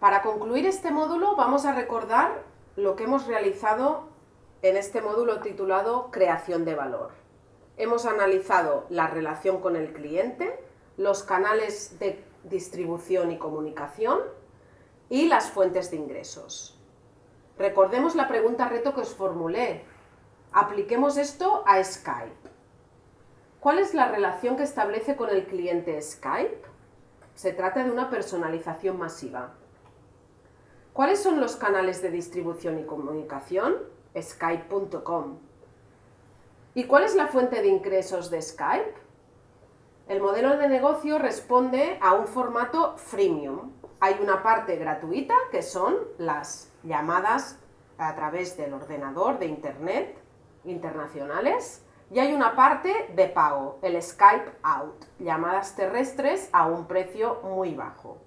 Para concluir este módulo vamos a recordar lo que hemos realizado en este módulo titulado Creación de valor. Hemos analizado la relación con el cliente, los canales de distribución y comunicación y las fuentes de ingresos. Recordemos la pregunta reto que os formulé. Apliquemos esto a Skype. ¿Cuál es la relación que establece con el cliente Skype? Se trata de una personalización masiva. ¿Cuáles son los canales de distribución y comunicación? Skype.com. ¿Y cuál es la fuente de ingresos de Skype? El modelo de negocio responde a un formato freemium. Hay una parte gratuita, que son las llamadas a través del ordenador de Internet internacionales, y hay una parte de pago, el Skype Out, llamadas terrestres a un precio muy bajo.